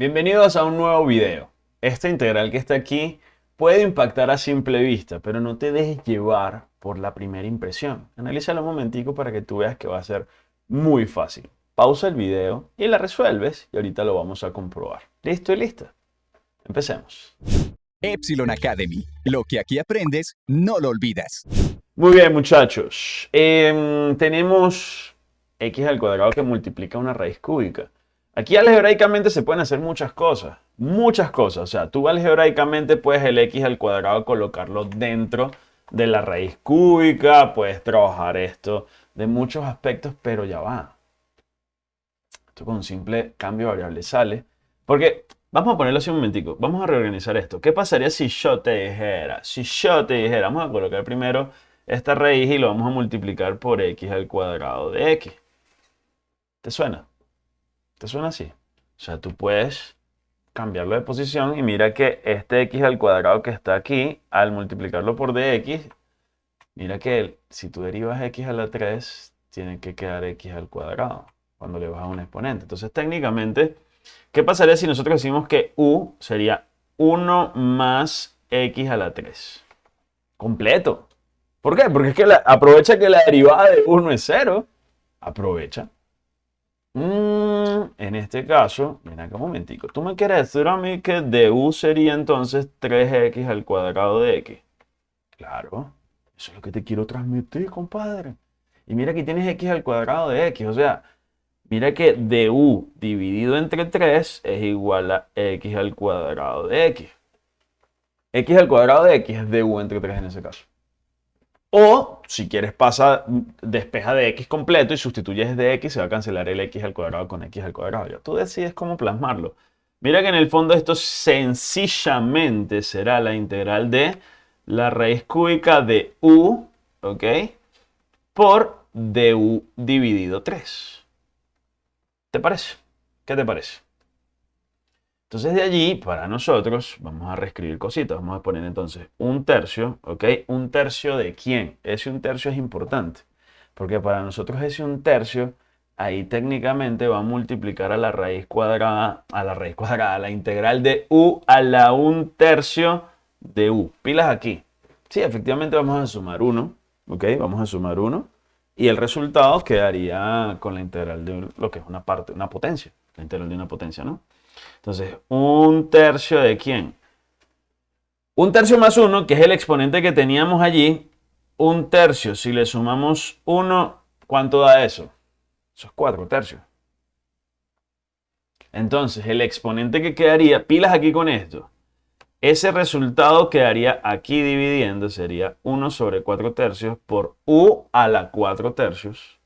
Bienvenidos a un nuevo video. Esta integral que está aquí puede impactar a simple vista, pero no te dejes llevar por la primera impresión. Analízala un momentico para que tú veas que va a ser muy fácil. Pausa el video y la resuelves y ahorita lo vamos a comprobar. ¿Listo y lista? Empecemos. Epsilon Academy. Lo que aquí aprendes, no lo olvidas. Muy bien, muchachos. Em, tenemos x al cuadrado que multiplica una raíz cúbica. Aquí algebraicamente se pueden hacer muchas cosas. Muchas cosas. O sea, tú algebraicamente puedes el x al cuadrado colocarlo dentro de la raíz cúbica. Puedes trabajar esto de muchos aspectos, pero ya va. Esto con un simple cambio de variable sale. Porque, vamos a ponerlo así un momentico. Vamos a reorganizar esto. ¿Qué pasaría si yo te dijera? Si yo te dijera, vamos a colocar primero esta raíz y lo vamos a multiplicar por x al cuadrado de x. ¿Te suena? ¿Te suena así? O sea, tú puedes cambiarlo de posición y mira que este x al cuadrado que está aquí, al multiplicarlo por dx, mira que si tú derivas x a la 3, tiene que quedar x al cuadrado cuando le vas a un exponente. Entonces, técnicamente, ¿qué pasaría si nosotros decimos que u sería 1 más x a la 3? Completo. ¿Por qué? Porque es que aprovecha que la derivada de 1 es 0. Aprovecha. Mm, en este caso, mira acá un momentico. Tú me quieres decir a mí que du sería entonces 3x al cuadrado de x. Claro, eso es lo que te quiero transmitir, compadre. Y mira que tienes x al cuadrado de x. O sea, mira que du dividido entre 3 es igual a x al cuadrado de x. x al cuadrado de x es du entre 3 en ese caso. O, si quieres, pasa, despeja de x completo y sustituyes de x, se va a cancelar el x al cuadrado con x al cuadrado. Ya tú decides cómo plasmarlo. Mira que en el fondo esto sencillamente será la integral de la raíz cúbica de u, ¿ok? Por du dividido 3. ¿Te parece? ¿Qué te parece? Entonces de allí, para nosotros, vamos a reescribir cositas. Vamos a poner entonces un tercio, ¿ok? ¿Un tercio de quién? Ese un tercio es importante. Porque para nosotros ese un tercio, ahí técnicamente va a multiplicar a la raíz cuadrada, a la raíz cuadrada, a la integral de u a la un tercio de u. Pilas aquí. Sí, efectivamente vamos a sumar 1, ¿ok? Vamos a sumar 1. Y el resultado quedaría con la integral de lo que es una parte, una potencia. La de una potencia, ¿no? Entonces, un tercio de quién? Un tercio más 1, que es el exponente que teníamos allí. Un tercio, si le sumamos 1, ¿cuánto da eso? Eso es 4 tercios. Entonces, el exponente que quedaría, pilas aquí con esto. Ese resultado quedaría aquí dividiendo, sería 1 sobre 4 tercios por u a la 4 tercios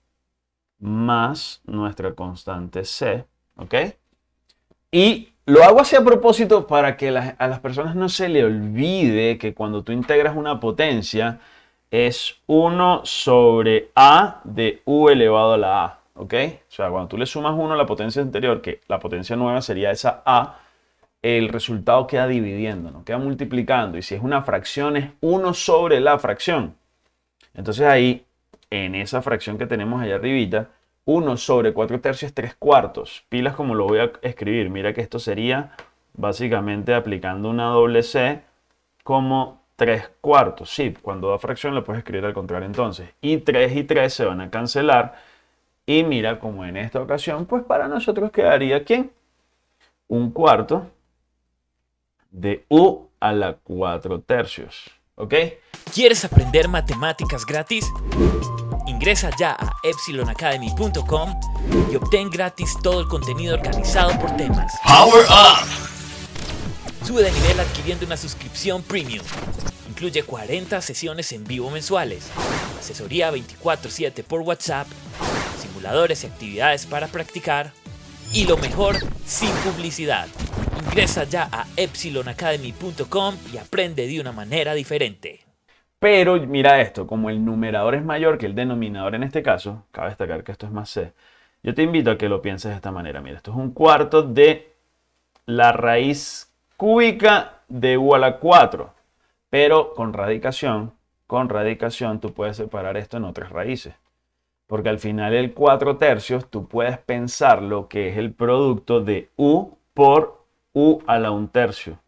más nuestra constante c, ¿ok? Y lo hago así a propósito para que a las personas no se le olvide que cuando tú integras una potencia es 1 sobre a de u elevado a la a. ¿Ok? O sea, cuando tú le sumas 1 a la potencia anterior, que la potencia nueva sería esa a, el resultado queda dividiendo, ¿no? queda multiplicando. Y si es una fracción, es 1 sobre la fracción. Entonces ahí, en esa fracción que tenemos allá arribita, 1 sobre 4 tercios 3 cuartos. Pilas como lo voy a escribir. Mira que esto sería básicamente aplicando una doble C como 3 cuartos. Sí, cuando da fracción lo puedes escribir al contrario entonces. Y 3 y 3 se van a cancelar. Y mira como en esta ocasión, pues para nosotros quedaría ¿quién? Un cuarto de U a la 4 tercios. ¿Ok? ¿Quieres aprender matemáticas gratis? Ingresa ya a epsilonacademy.com y obtén gratis todo el contenido organizado por temas. Power Up! Sube de nivel adquiriendo una suscripción premium. Incluye 40 sesiones en vivo mensuales, asesoría 24/7 por WhatsApp, simuladores y actividades para practicar y lo mejor, sin publicidad. Ingresa ya a epsilonacademy.com y aprende de una manera diferente. Pero mira esto, como el numerador es mayor que el denominador en este caso, cabe destacar que esto es más c, yo te invito a que lo pienses de esta manera. Mira, esto es un cuarto de la raíz cúbica de u a la 4, pero con radicación, con radicación tú puedes separar esto en otras raíces. Porque al final el 4 tercios tú puedes pensar lo que es el producto de u por u a la un tercio.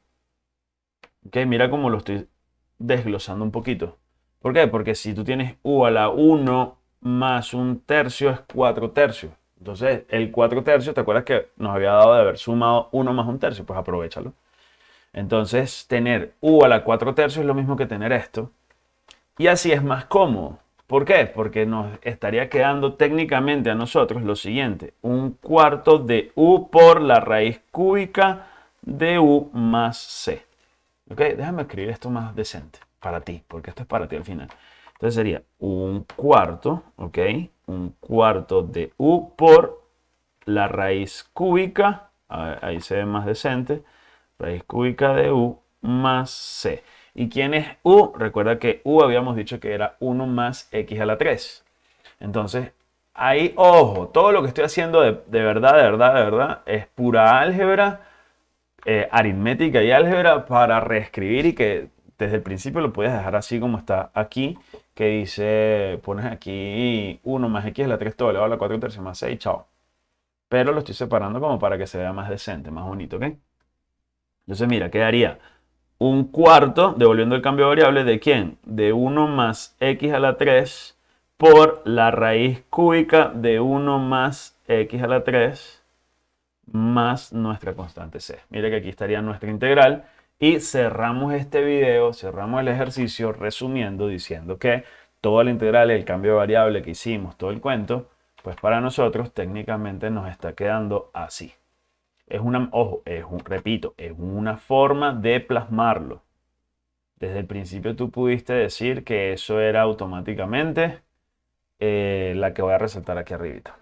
Ok, mira cómo lo estoy desglosando un poquito. ¿Por qué? Porque si tú tienes u a la 1 más un tercio es 4 tercios. Entonces, el 4 tercios, ¿te acuerdas que nos había dado de haber sumado 1 más un tercio? Pues aprovechalo. Entonces, tener u a la 4 tercios es lo mismo que tener esto. Y así es más cómodo. ¿Por qué? Porque nos estaría quedando técnicamente a nosotros lo siguiente. Un cuarto de u por la raíz cúbica de u más c. ¿Ok? Déjame escribir esto más decente para ti, porque esto es para ti al final. Entonces sería un cuarto, ¿ok? Un cuarto de u por la raíz cúbica, ahí se ve más decente, raíz cúbica de u más c. ¿Y quién es u? Recuerda que u habíamos dicho que era 1 más x a la 3. Entonces, ahí, ojo, todo lo que estoy haciendo de, verdad, de verdad, de verdad, es pura álgebra, eh, aritmética y álgebra para reescribir y que desde el principio lo puedes dejar así como está aquí, que dice, pones aquí 1 más x a la 3 todo elevado a la 4 tercios más 6, chao. Pero lo estoy separando como para que se vea más decente, más bonito, ¿ok? Entonces, mira, quedaría un cuarto, devolviendo el cambio de variable, ¿de quién? De 1 más x a la 3 por la raíz cúbica de 1 más x a la 3 más nuestra constante c. Mira que aquí estaría nuestra integral y cerramos este video, cerramos el ejercicio resumiendo diciendo que toda la integral, el cambio de variable que hicimos, todo el cuento, pues para nosotros técnicamente nos está quedando así. Es una, ojo, es un, repito, es una forma de plasmarlo. Desde el principio tú pudiste decir que eso era automáticamente eh, la que voy a resaltar aquí arribita.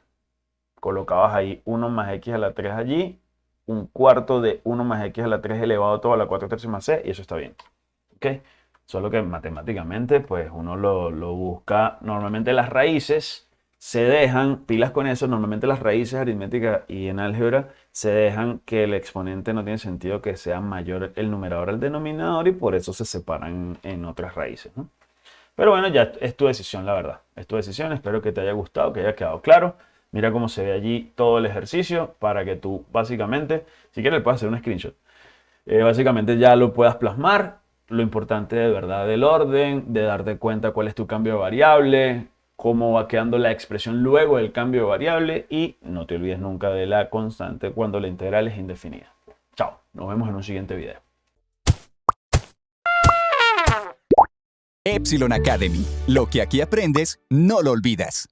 Colocabas ahí 1 más x a la 3 allí, un cuarto de 1 más x a la 3 elevado todo a la 4 tercios más c, y eso está bien. ¿Ok? Solo que matemáticamente, pues uno lo, lo busca, normalmente las raíces se dejan, pilas con eso, normalmente las raíces aritméticas y en álgebra se dejan que el exponente no tiene sentido que sea mayor el numerador al denominador y por eso se separan en otras raíces. Pero bueno, ya es tu decisión, la verdad. Es tu decisión, espero que te haya gustado, que haya quedado claro. Mira cómo se ve allí todo el ejercicio para que tú básicamente, si quieres, le puedas hacer un screenshot. Eh, básicamente ya lo puedas plasmar. Lo importante de verdad del orden, de darte cuenta cuál es tu cambio de variable, cómo va quedando la expresión luego del cambio de variable y no te olvides nunca de la constante cuando la integral es indefinida. Chao, nos vemos en un siguiente video. Epsilon Academy. Lo que aquí aprendes, no lo olvidas.